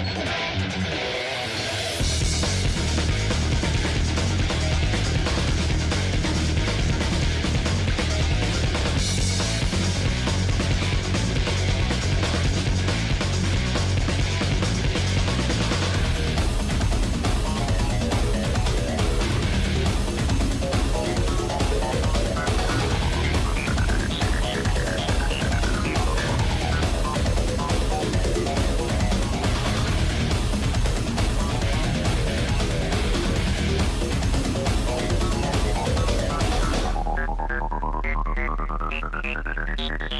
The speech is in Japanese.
いくよ。Thank you.